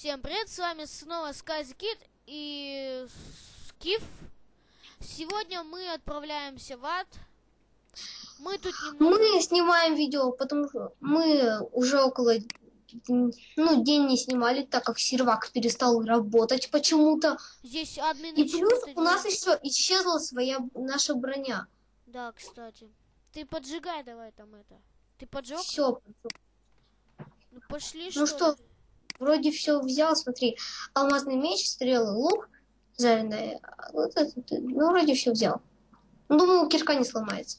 Всем привет, с вами снова Скази Кит и Скиф. Сегодня мы отправляемся в ад. Мы тут немного... Мы снимаем видео, потому что мы уже около... Ну, день не снимали, так как сервак перестал работать почему-то. Здесь админы И плюс у нас еще исчезла своя наша броня. Да, кстати. Ты поджигай давай там это. Ты поджег? Все. Ну пошли, Ну что что? Вроде все взял, смотри. Алмазный меч, стрелы, лук, жареная. Вот это, ну, вроде все взял. Ну, Думаю, кирка не сломается.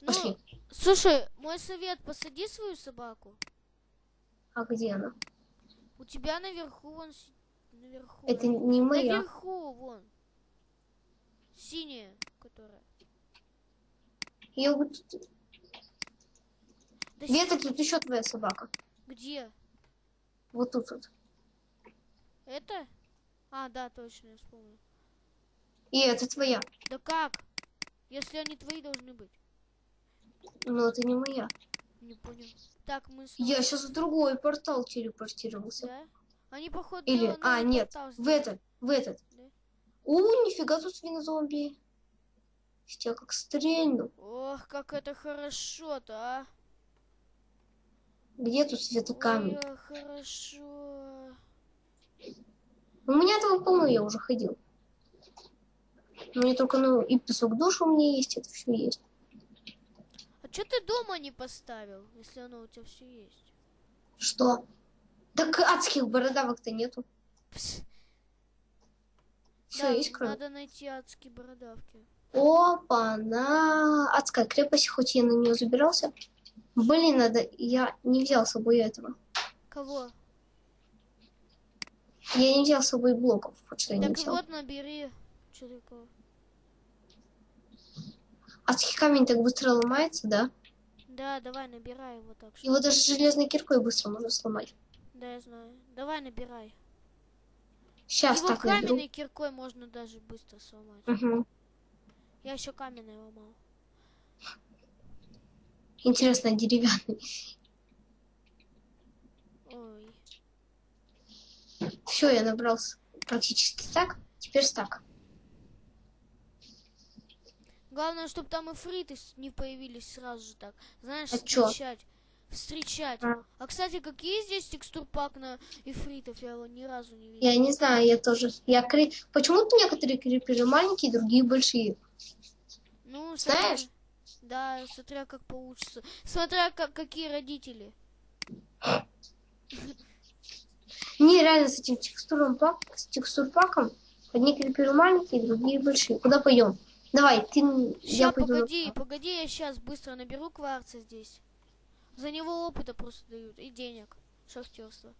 Ну, Пошли. слушай, мой совет, посади свою собаку. А где она? У тебя наверху вон... Наверху. Это не моя. Наверху, вон. Синяя, которая. Я вот... Да Где-то тут еще твоя собака. Где? Вот тут вот. Это? А, да, точно, я вспомнил. И это твоя. Да как? Если они твои должны быть. Но это не моя. Не понял. Так, мы снова... Я сейчас в другой портал телепортировался. Да? Они, походу, Или, а, нет, в этот, в этот. Да? У, нифига тут свинозомби. Я как стрельну. Ох, как это хорошо-то, а. Где тут светокамень? Ой, хорошо. У меня этого полно, я уже ходил. У меня только, ну, и песок душ у меня есть, это все есть. А что ты дома не поставил, если оно у тебя все есть? Что? Так адских бородавок-то нету. Пс. Все Да, есть, кроме. надо найти адские бородавки. Опа, на адская крепость, хоть я на нее забирался. Блин, надо, я не взял с собой этого. Кого? Я не взял с собой блоков, вот что я не Так взял. вот, набери. Такое? Адский камень так быстро ломается, да? Да, давай, набирай его так что. Его даже железной киркой быстро можно сломать. Да, я знаю. Давай, набирай. Сейчас его так наберу. каменной киркой можно даже быстро сломать. Мгм. Я еще каменной ломал. Интересно, а деревянный. Ой. Все, я набрался практически так. Теперь стак. Главное, чтобы там эфриты с- не появились сразу же так. Знаешь, А чё? встречать. Встречать. А. А, кстати, какие здесь текстурпак на эфритов? Я его ни разу не видел. Я не знаю, я тоже. Я кри... Почему-то некоторые криперы маленькие, другие большие. Ну, Знаешь? Да, смотря как получится. Смотря как, какие родители. Не, реально с этим текстуром пак, с текстурпаком. Одни криперы маленькие, другие большие. Куда пойдем? Давай, ты... я Ща, пойду. погоди, погоди, я сейчас быстро наберу кварца здесь. За него опыта просто дают и денег. Шахтерство.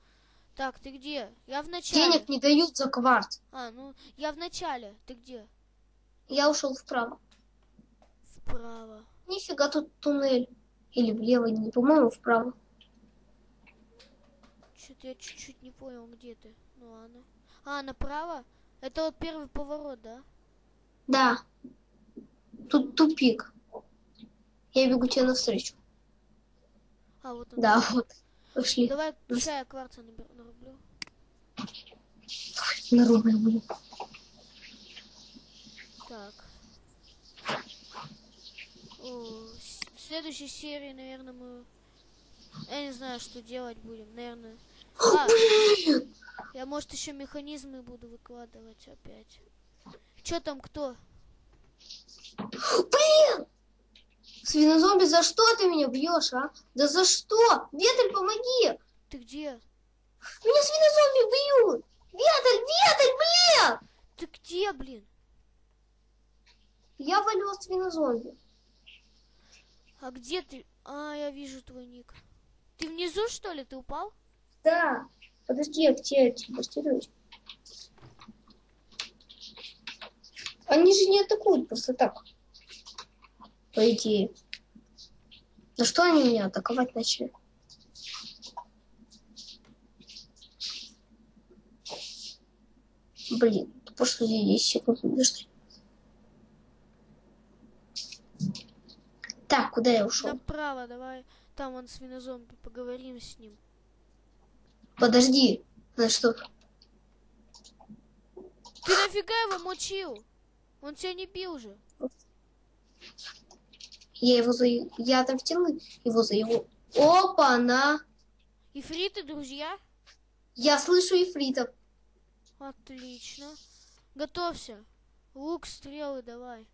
Так, ты где? Я в начале. Денег не дают за кварц. А, ну, я в начале. Ты где? Я ушел вправо. Вправо. Нифига тут туннель. Или влево, не по-моему, вправо. Что-то я чуть-чуть не понял, где ты. Ну ладно. А, направо? Это вот первый поворот, да? Да. Тут тупик. Я бегу тебе навстречу. А, вот он. Да, вот. Пошли. Давай, ща я кварца нарублю. На рубль будет. Так. В следующей серии, наверное, мы... Я не знаю, что делать будем. Наверное... А, я, может, еще механизмы буду выкладывать опять. Че там, кто? Блин! Свинозомби, за что ты меня бьешь, а? Да за что? Ветель, помоги! Ты где? Меня свинозомби бьют! Ветель, Ветель, блин! Ты где, блин? Я валю свинозомби. А где ты? А, я вижу твой ник. Ты внизу, что ли? Ты упал? Да. Подожди, к тебе телепортируюсь. Они же не атакуют просто так. По идее. За что они меня атаковать начали? Блин, здесь 10 секунд подожди. Так, куда я ушел? Направо, давай. Там он свинозомби, поговорим с ним. Подожди. На что? Ты нафига его мочил? Он тебя не бил же. Я его за... Я отомстил его за его... Опа, на! Ифриты, друзья? Я слышу ифритов. Отлично. Готовься. Лук, стрелы, давай.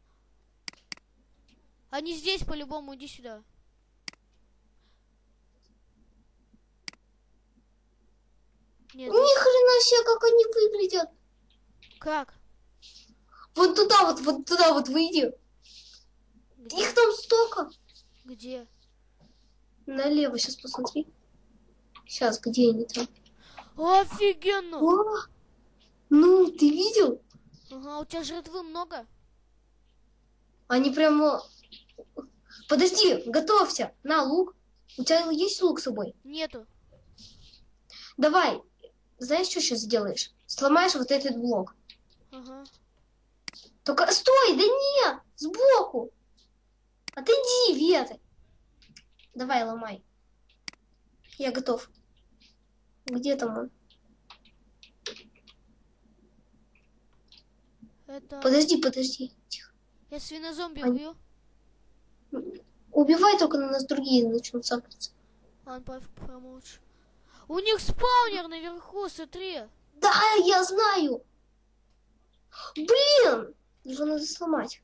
Они здесь по-любому, иди сюда. Нет, Ни хрена себе, как они выглядят. как? Вот туда вот, вот туда вот выйди. Где? Их там столько. Где? Налево сейчас посмотри. Сейчас, где они там? Офигенно! О, ну, ты видел? Ага, у тебя жратвы много? Они прямо... Подожди, готовься. На, лук. У тебя есть лук с собой? Нету. Давай. Знаешь, что сейчас сделаешь? Сломаешь вот этот блок. Ага. Только стой, да нет, сбоку. Отойди, Вета. Давай, ломай. Я готов. Где там он? Это... Подожди, подожди. Тихо. Я свинозомби Они- убью. Убивай, только на нас другие начнут цапаться. Ладно, пофиг, промолчу. У них спаунер наверху, смотри. Да, я знаю. Блин, его надо сломать.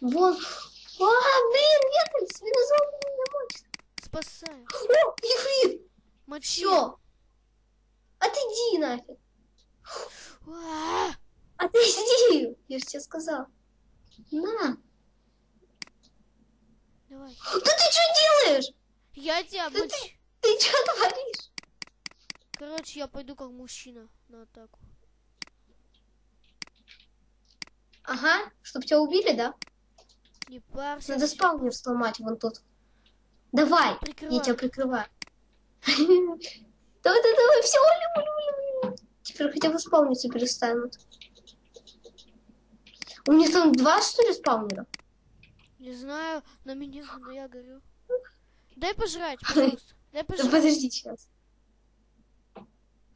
Вон. А, блин, Вета, свинозомби меня мочит. Спасаю. О, Ефрит, Мочи. все. Отойди нафиг. А, Отойди, я же тебе сказал. На. Давай. Да ты что делаешь? Я тебя Да мочу. Ты что творишь? Короче, я пойду как мужчина на атаку. Ага, чтоб тебя убили, да? Не парься. Надо спаунер сломать вон тут. Давай, Прикрывай. я тебя прикрываю. Давай, давай, давай, все. Теперь хотя бы спауниться перестанут. У них там два, что ли, спаунера? Не знаю, на меня, но я горю. Дай пожрать, пожалуйста. Дай Да пожрать. подожди сейчас.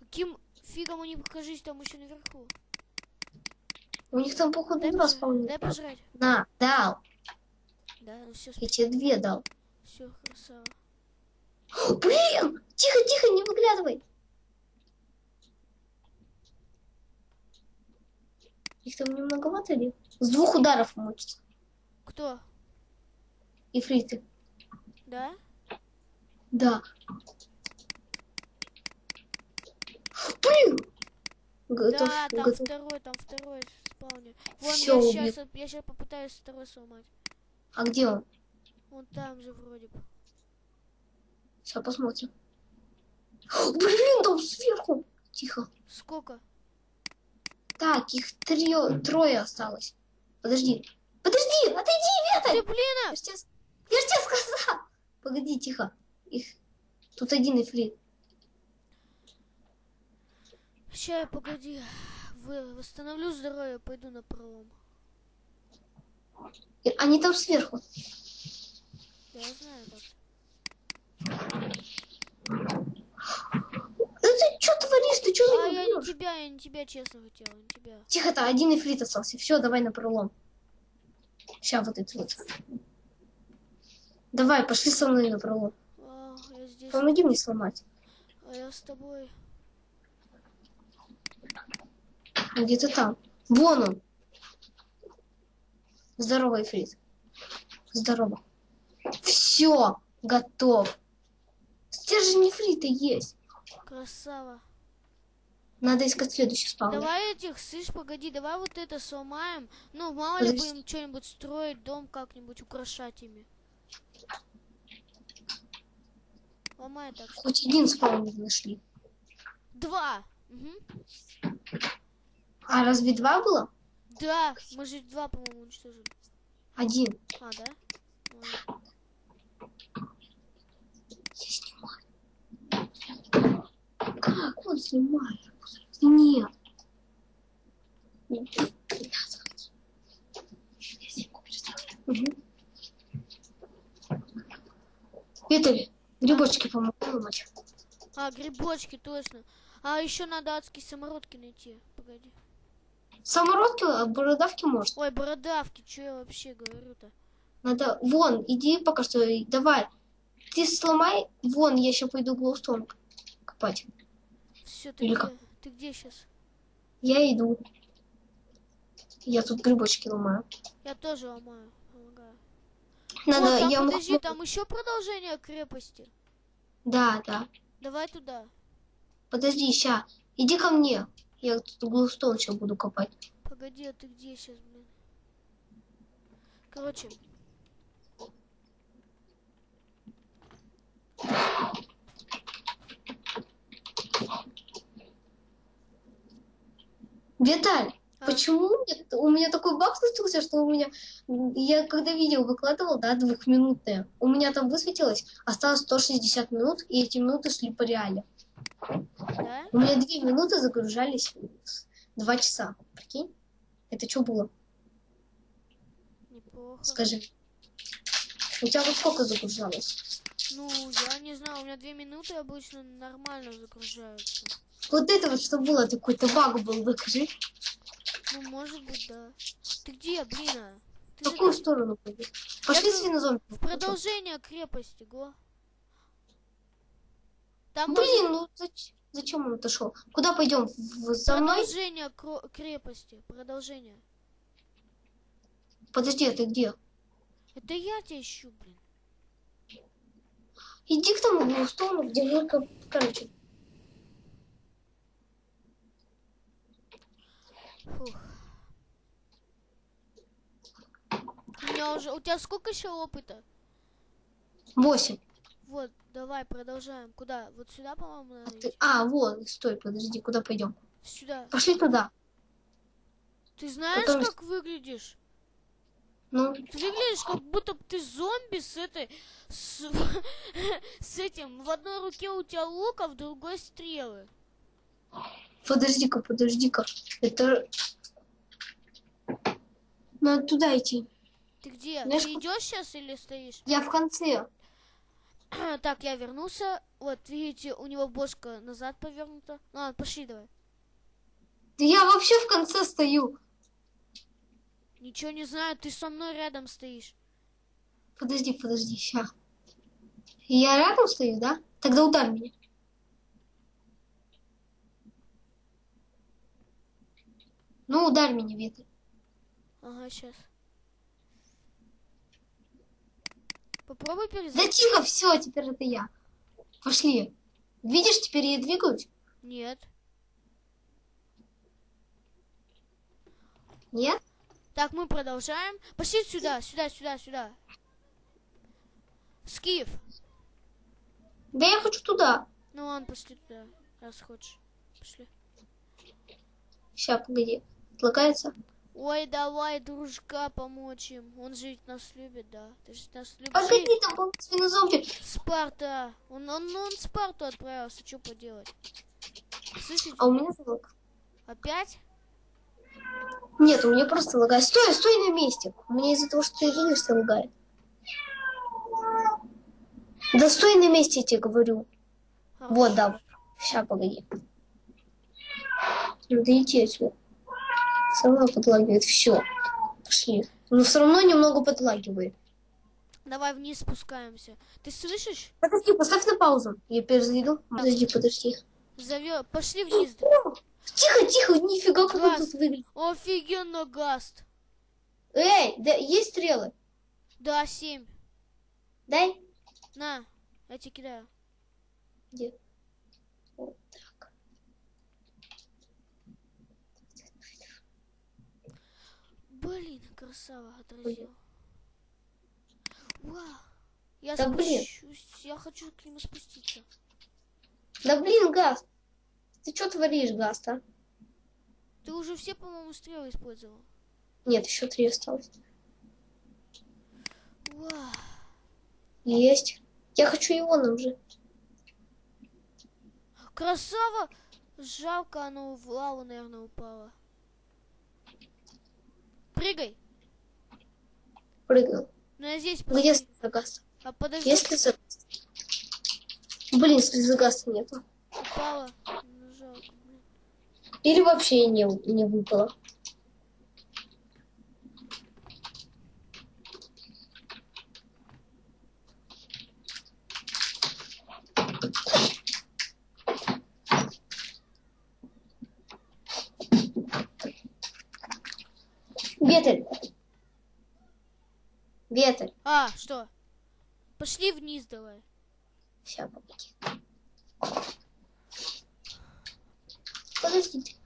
Каким фигом они покажись там еще наверху? У них там, походу, два спаунера. Дай пожрать. На, дал. Да, ну все, Я тебе две дал. все, красава. Блин! Тихо, тихо, не выглядывай. Их там немноговато ли? С двух ударов мочится. Кто? Ифриты. Да? Да. Блин! Готов, да, там готов. второй, там второй спаунер. Вон, Всё, я сейчас, я сейчас попытаюсь второй сломать. А где он? Он там же вроде бы. Сейчас посмотрим. Блин, там сверху. Тихо. Сколько? Так, их трио- трое осталось. Подожди. Подожди, отойди, Ты, Вета! блин! Я ж тебе, с- я ж тебе сказал. Погоди, тихо. Их... Тут один ифрит. Сейчас, погоди. Вы, восстановлю здоровье, пойду на пролом. Они там сверху. Я знаю так. Да ты что творишь? Ты что А меня я не тебя, я не тебя честно хотела, не тебя. Тихо-то, один ифрит остался. Все, давай на пролом. Сейчас вот это вот. Давай, пошли со мной на пролом. А, здесь. Помоги мне сломать. А я с тобой. Где-то там. Вон он. Здорово, Ифрит. Здорово. Все, готов. Стержень Ифрита есть. Красава. Надо искать следующий спаунер. Давай этих, слышь, погоди, давай вот это сломаем. Ну, мало ли Подожди. будем что-нибудь строить, дом как-нибудь украшать ими. Ломай так. Хоть один спаунер нашли. Два. Мгм. А разве два было? Да, мы же два, по-моему, уничтожили. Один. А, да? Ладно. Я снимаю. Как он снимает? Нет. Угу. Виталий, грибочки ломать. А, грибочки, точно. А еще надо адские самородки найти. Погоди. Самородки, а бородавки может. Ой, бородавки, что я вообще говорю-то? Надо... Вон, иди пока что. Давай. Ты сломай. Вон, я еще пойду глоустон копать. Все, ты Или где? как? Ты где сейчас? Я иду. Я тут грибочки ломаю. Я тоже ломаю. Помогаю. Надо, О, там, я могу- подожди, там еще продолжение крепости. Да, да. Давай туда. Подожди, ща. Иди ко мне. Я тут глоустон сейчас буду копать. Погоди, а ты где сейчас, блин? Короче, Виталь. Почему у меня, у меня такой баг случился, что у меня... Я когда видео выкладывал, да, двухминутное, у меня там высветилось, осталось 160 минут, и эти минуты шли по реале. да? У меня две минуты загружались два часа. Прикинь? Это что было? Неплохо. Скажи. У тебя вот сколько загружалось? Ну, я не знаю, у меня две минуты обычно нормально загружаются. Вот это вот что было, это какой-то баг был, докажи. Ну, может быть, да. Ты где, блин? а? В Ты же какую где? сторону пойдешь? Пошли тут свинозомби. в продолжение крепости, го. Там Блин, ну зач- зачем он отошел? Куда пойдем? В- За мной? продолжение крепости. Продолжение. Подожди, а ты где? Это я тебя ищу, блин. Иди к тому глустону, где ко- короче. Фух. У меня уже... У тебя сколько еще опыта? Восемь. Вот, давай, продолжаем. Куда? Вот сюда, по-моему, надо Ты- идти. А, вон, стой, подожди, куда пойдем? Сюда. Пошли туда. Ты знаешь, Потом- как выглядишь? Ну, Ты выглядишь, как будто ты зомби с этой... С, с этим... В одной руке у тебя лук, а в другой стрелы. подожди-ка, подожди-ка. Это... Надо туда идти. Ты где? Знаешь, ты идешь сейчас или стоишь? Я в конце. так, я вернулся. Вот, видите, у него бошка назад повернута. Ну ладно, пошли давай. Да я вообще в конце стою. Ничего не знаю, ты со мной рядом стоишь. Подожди, подожди, ща. Я рядом стою, да? Тогда ударь меня. Ну, ударь меня, Виталь. Ага, сейчас. Попробуй Да перезайти. тихо, все, теперь это я. Пошли. Видишь, теперь я двигаюсь? Нет. Нет? Так, мы продолжаем. Пошли сюда, сюда, сюда, сюда. Скиф. Да я хочу туда. Ну ладно, пошли туда, раз хочешь. Пошли. Ща, погоди. Отлагается? Ой, давай, дружка, помочь им. Он же ведь нас любит, да. Ты же нас любишь. Погоди, там был свинозомби. Спарта. Он, он, он Спарту отправился, что поделать? Слышите? А у меня залог. Опять? Нет, у меня просто лагает. Стой, стой на месте. У меня из-за того, что ты двигаешься, лагает. Да стой на месте, я тебе говорю. Вот, да. Ща, погоди. Надо идти отсюда. Сама подлагивает. Все. Пошли. Но все равно немного подлагивает. Давай вниз спускаемся. Ты слышишь? Подожди, поставь на паузу. Я перезайду. Подожди, подожди. Зовё... Пошли вниз. О, тихо, тихо, нифига, как он тут выглядит. Офигенно, Гаст. Эй, да есть стрелы? Да, семь. Дай. На, я тебе кидаю. Где? Вот так. Блин, красава, отразил. Вау. Я Да блин. спущусь. Я хочу к нему спуститься. Да блин, Газ. Ты что творишь, Газ, а? Ты уже все, по-моему, стрелы использовал. Нет, еще три осталось. Вау. Есть. Я хочу ионом же. Красава! Жалко, оно в лаву, наверное, упало. Прыгай. Прыгнул. Ну я здесь Ну, если посмотри. за Газ. А подожди. Если за... Блин, слезогаста нету. Упала. Ну, жалко, блин. Или вообще не, не выпало. Ветрь. Ветрь. А, что? Пошли вниз давай. Сейчас, погоди. Подождите.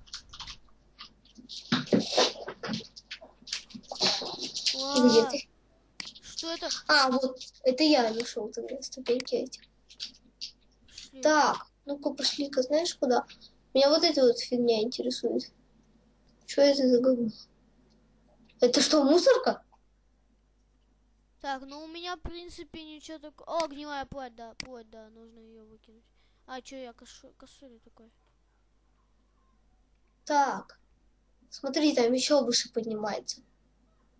Где Ва, ты? Что это? А, вот, это я нашел тогда ступеньки эти. Так, ну-ка пошли-ка, знаешь куда? Меня вот эта вот фигня интересует. Что это за говно? Это что, мусорка? Так, ну у меня, в принципе, ничего такого. О, гнилая плоть, да, плоть, да, нужно ее выкинуть. А, что я кошу... косури такой? Так, смотри, там еще выше поднимается.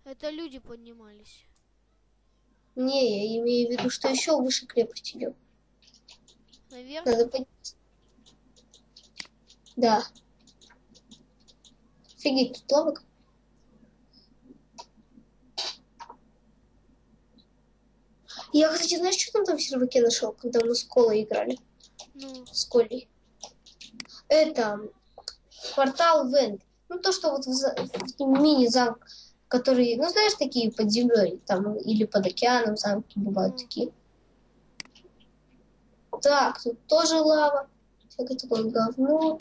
Это люди поднимались. Не, я имею в виду, что еще выше крепость идет. Наверх? Надо подняться. Да. Офигеть, тут лавок. Я, кстати, знаешь, что там, там в серваке нашел, когда мы с Колой играли? Ну, С Колей. Это портал Венд. Ну, то, что вот в, в мини-замок, которые, ну, знаешь, такие под землей, там, или под океаном замки бывают такие. Так, тут тоже лава. Всякое такое говно.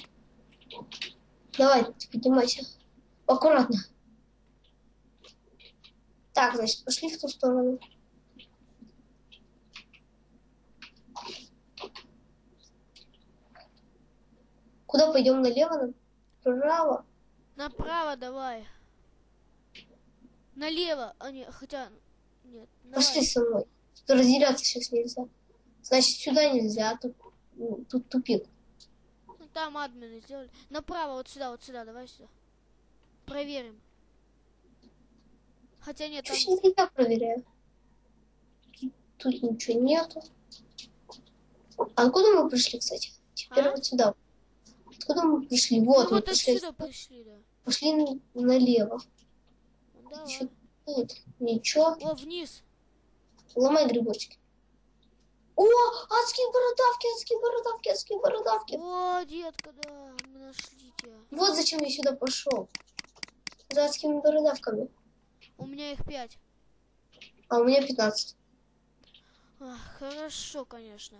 Давай, поднимайся. Аккуратно. Так, значит, пошли в ту сторону. Куда пойдем? Налево? Направо? направо давай. Налево. А, не, хотя... Нет, Пошли давай. со мной. Тут разделяться сейчас нельзя. Значит, сюда нельзя, а тут, ну, тут тупик. Ну, там админы сделали. Направо, вот сюда, вот сюда, давай сюда. Проверим. Хотя нет, там... Чуть не я проверяю. Тут, тут ничего нету. А откуда мы пришли, кстати? Теперь А? вот сюда. Откуда мы пришли? Вот, мы вот пришли. отсюда пришли, да. Пошли налево. Ну, давай. Ещё тут ничего. О, вниз. Ломай грибочки. О, адские бородавки, адские бородавки, адские бородавки. О, детка, да, мы нашли тебя. Вот зачем я сюда пошел. За адскими бородавками. У меня их пять. А у меня 15. Ах, хорошо, конечно.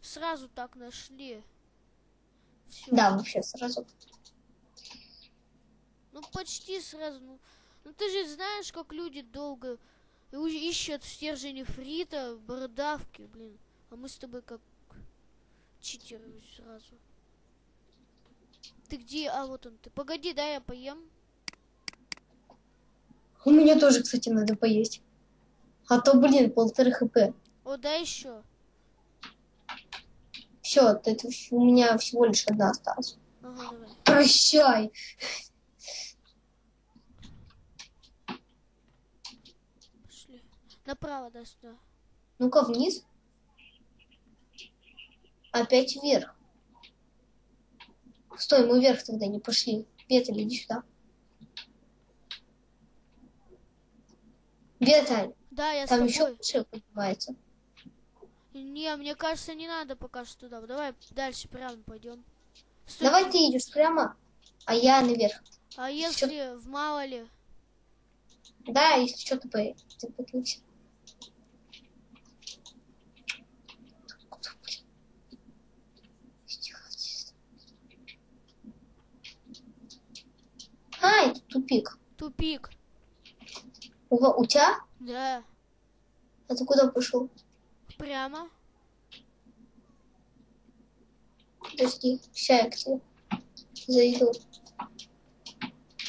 Сразу так нашли. Всё. Да, вообще сразу. Ну, почти сразу. Ну, ну, ты же знаешь, как люди долго ищут стержень фрита, бородавки, блин. А мы с тобой как читеры сразу. Ты где? А, вот он ты. Погоди, дай я поем. У меня тоже, кстати, надо поесть. А то, блин, полторы хп. О, дай еще. Все, это у меня всего лишь одна осталась. Ага, давай. Прощай. Пошли. Направо, да, сюда. Ну-ка вниз. Опять вверх. Стой, мы вверх тогда не пошли. Веталь, иди сюда. Веталь, Да, я там с еще выше поднимается. Не, мне кажется, не надо пока что туда. Давай дальше прямо пойдем. Стой, Давай ты идешь прямо, а я наверх. А если в мало ли? Да, если что, ты, по... ты тихо. А, это тупик. Тупик. У, у тебя? Да. А ты куда пошел? Прямо. Подожди, ща я к тебе зайду.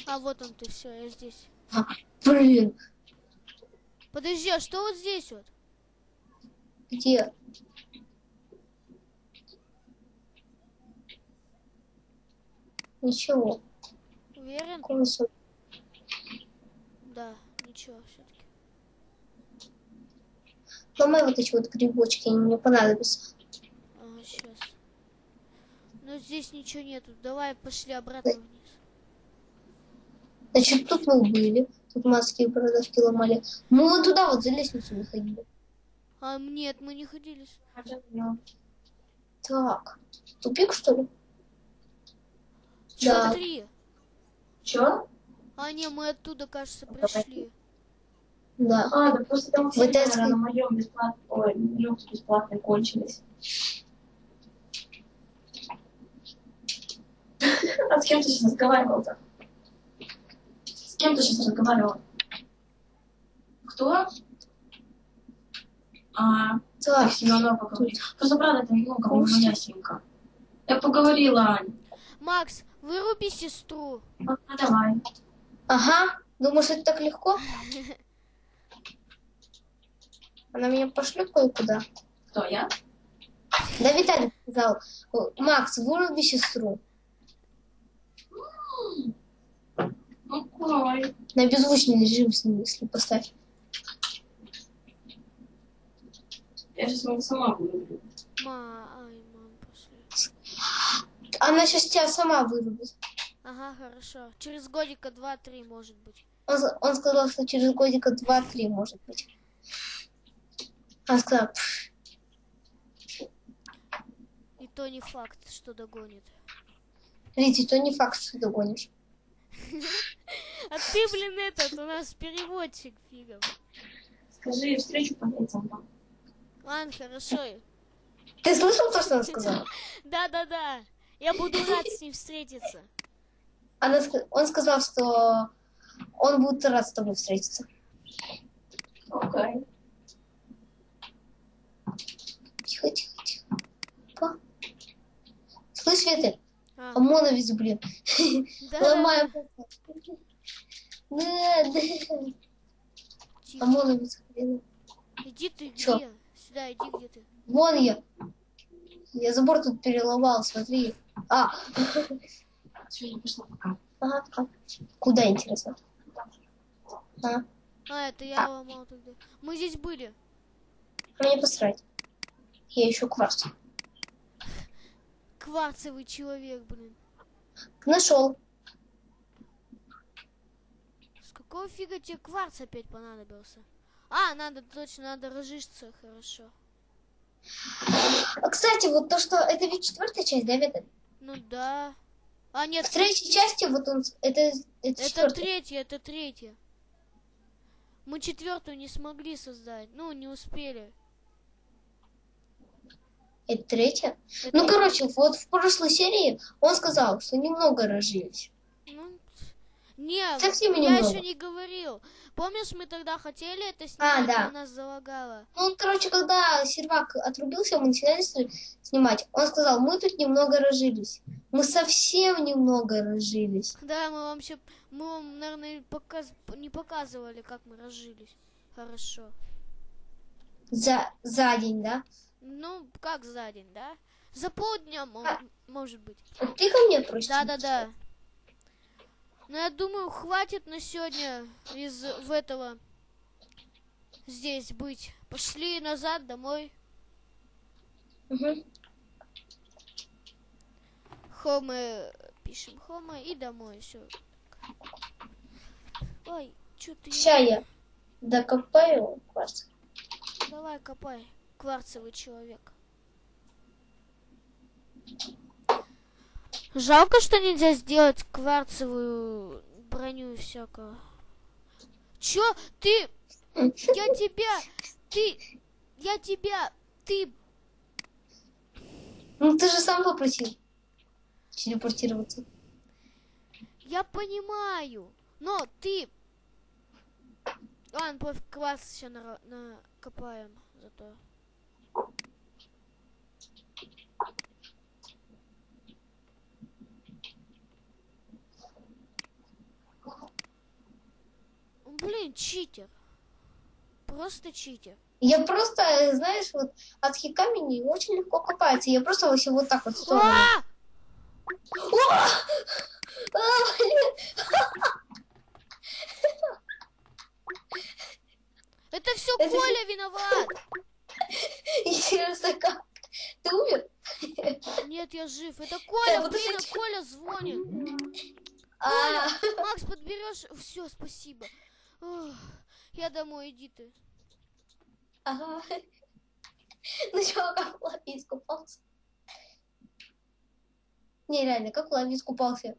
А вот он ты, все, я здесь. А, блин, Подожди, а что вот здесь вот? где? Ничего. Уверен? Консуль. Да, ничего все-таки. Ломай вот эти вот грибочки, они мне понадобятся. Ага. Но здесь ничего нету. Давай пошли обратно вниз. Значит, тут мы были. Тут маски и бородавки ломали. Мы вот туда вот за лестницу не ходили. А нет, мы не ходили. Так, тупик что ли? Да. Смотри. Чё? А не, мы оттуда, кажется, пришли. Да. А, да просто там все Вытаскивай. на моем бесплатном, ой, люкс бесплатный кончились. А с кем ты сейчас разговаривал-то? С кем ты сейчас разговаривал? Кто? А, Так, Семенова. Просто правда, это ну, как моя симка. Я поговорила, Ань. Макс, выруби сестру. А, давай. ага. Думаешь, это так легко? Она меня пошлет кое-куда. Кто, я? Да, Виталий сказал, Макс, выруби сестру. Ну, ой. На беззвучный режим, в смысле, поставь. Я сейчас сама вырублю. Ма, ай, мам, пошли. Она сейчас тебя сама вырубит. Ага, хорошо. Через годика два-три, может быть. Он, с- он сказал, что через годика два-три, может быть. Она сказала, «Пф, И то не факт, что догонит. Рити, то не факт, что догонишь. А ты, блин, этот, у нас переводчик фигом. Скажи встречу по там. Ладно, хорошо. Ты слышал то, что она сказала? Да-да-да. Я буду рад с ним встретиться. Она, он сказал, что он будет рад с тобой встретиться. Окей. Тихо, тихо, тихо. Па. Слышь, Виталь, А, ОМОНовец, блин. да, Ломаем. Да, да. тихо. ОМОНовец, блин. Иди ты Чё? где? Сюда, иди где ты. Вон я. Я забор тут переломал, смотри. А, Все, я пошла пока. ага, а. Куда, интересно? А, А, это я ломал тогда. Мы здесь были. мне посрать. Я ищу кварц. Кварцевый человек, блин. Нашел. С какого фига тебе кварц опять понадобился? А, надо, точно, надо разжиться, хорошо. А, кстати, вот то, что... Это ведь четвертая часть, да, Виталь? Ну да. А, нет, В третьей части вот он... Это, это, это четвертая. третья, это третья. Мы четвертую не смогли создать. Ну, не успели. Это третья? Это- Ну, короче, вот в прошлой серии он сказал, что немного разжились. Ну, не, Совсем я немного. еще не говорил. Помнишь, мы тогда хотели это А, снимать, да. но нас залагало. Ну, короче, когда сервак отрубился, мы начинали снимать, он сказал, мы тут немного разжились. Мы совсем немного разжились. Да, мы вам еще, мы вам, наверное, показ... не показывали, как мы разжились. Хорошо. За, за день, да? Ну, как за день, да? За полдня, А. может быть. Вот ты ко мне просишь? Да-да-да. Ну, я думаю, хватит на сегодня из в этого здесь быть. Пошли назад домой. Мгм. Хомы пишем Хома и домой. Все. Ой, что ты? Ща я докопаю кварц. Давай копай. Кварцевый человек. Жалко, что нельзя сделать кварцевую броню и всякого. Чё? Ты... Я тебя... Ты... Я тебя... Ты... Ну, ты же сам попросил телепортироваться. Я понимаю. Но ты... Ладно, пофиг, кварц сейчас накопаем зато. Блин, читер. Просто читер. Я просто, знаешь, вот от камень очень легко копается. Я просто вот вот так вот в сторону. А! А. Это все Это- Коля виноват. Интересно, как? Ты умер? Нет, я жив. Это Коля, блин, Коля звонит. А, Макс, подберешь? Все, спасибо. Я домой, иди ты. ага. Ну чё, как Лави искупался? Не, реально, как Лави искупался?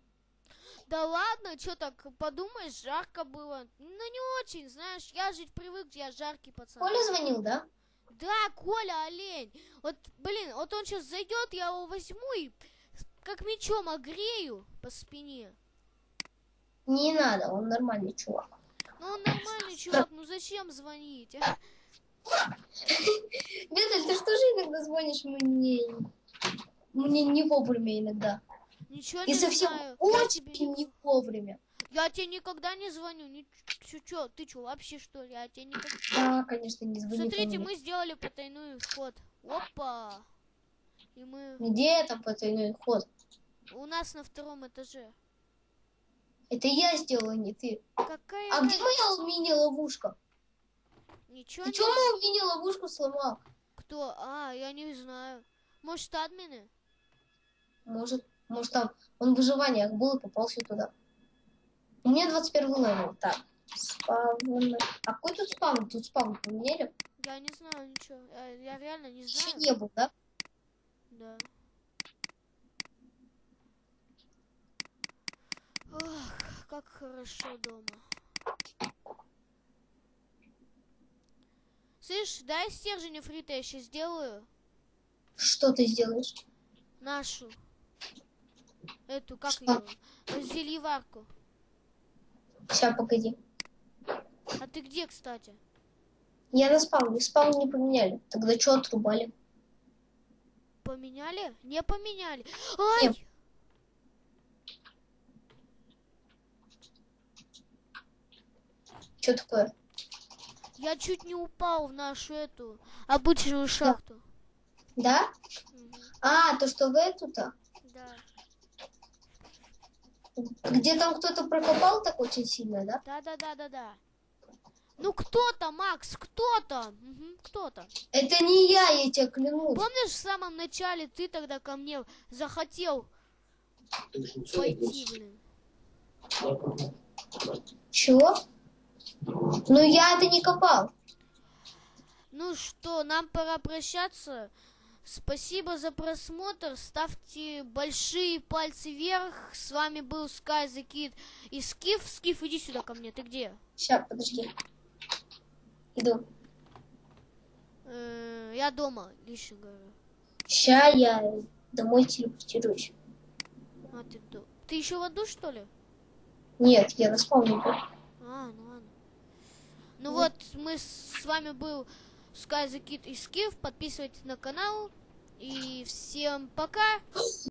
Да ладно, что так, подумаешь, жарко было. Ну, не очень, знаешь, я жить привык, я жаркий пацан. Коля звонил, да? Да, Коля, олень. Вот, блин, вот он сейчас зайдет, я его возьму и как мечом огрею по спине. Не надо, он нормальный чувак. Чувак, ну зачем звонить? а? Виталь, ты что же иногда звонишь мне? Мне не вовремя иногда. Ничего И не совсем знаю. Я тебе, очень не- вовремя. я тебе никогда не звоню. Ни... Чё, чё, ты что, вообще что ли? Я тебе никогда... Да, конечно, не звони ко Смотрите, мы сделали потайной ход. Опа! И мы... Где там потайной ход? У нас на втором этаже. Это я сделала, не ты. Какая... А где моя мини-ловушка? Ничего Ты не... чё мою мини-ловушку сломал? Кто? А, я не знаю. Может, админы? Может, может там он в выживаниях был и попался туда. У меня 21 level. Так, spawn. А какой тут spawn? Тут spawn поменяли? Я не знаю ничего. Я, я реально не Еще знаю. не был, да? Да. Ох, как хорошо дома. Слышь, дай стержень фрита, я сейчас сделаю. Что ты сделаешь? Нашу. Эту, как Что? ее? Зельеварку. Сейчас, погоди. А ты где, кстати? Я на спавне. Спавн не поменяли. Тогда что отрубали? Поменяли? Не поменяли. Ай! Не. Что такое? Я чуть не упал в нашу эту обычную шахту. Да? Мгм. А, то, что в эту-то? Да. Где там кто-то прокопал так очень сильно, да? Да, да, да, да, да. Ну кто-то, Макс, кто-то. Мгм, кто-то. Это не я, я тебе клянусь. Помнишь, в самом начале ты тогда ко мне захотел пойти, блин? Чего? Ну я это не копал. Ну что, нам пора прощаться. Спасибо за просмотр. Ставьте большие пальцы вверх. С вами был Sky the Kid и Скиф. Скиф, иди сюда ко мне. Ты где? Сейчас, подожди. Иду. Э, я дома, лично говорю. Сейчас я домой телепортируюсь. А, ты, ты еще в аду, что ли? Нет, я на спавне был. А, ну. Ну вот, мы с, с вами был Sky the Kid и Скиф. Подписывайтесь на канал. И всем пока.